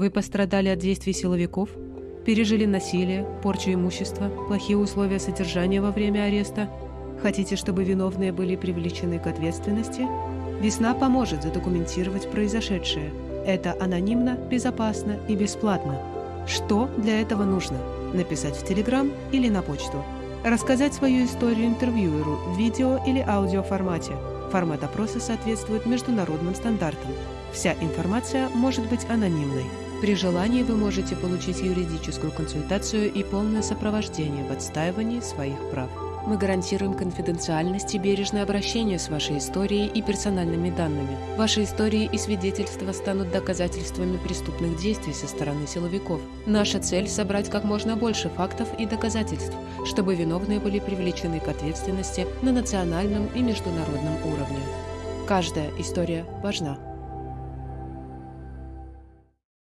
Вы пострадали от действий силовиков? Пережили насилие, порчу имущества, плохие условия содержания во время ареста? Хотите, чтобы виновные были привлечены к ответственности? Весна поможет задокументировать произошедшее. Это анонимно, безопасно и бесплатно. Что для этого нужно? Написать в Телеграм или на почту. Рассказать свою историю интервьюеру в видео или аудио формате. Формат опроса соответствует международным стандартам. Вся информация может быть анонимной. При желании вы можете получить юридическую консультацию и полное сопровождение в отстаивании своих прав. Мы гарантируем конфиденциальность и бережное обращение с вашей историей и персональными данными. Ваши истории и свидетельства станут доказательствами преступных действий со стороны силовиков. Наша цель – собрать как можно больше фактов и доказательств, чтобы виновные были привлечены к ответственности на национальном и международном уровне. Каждая история важна.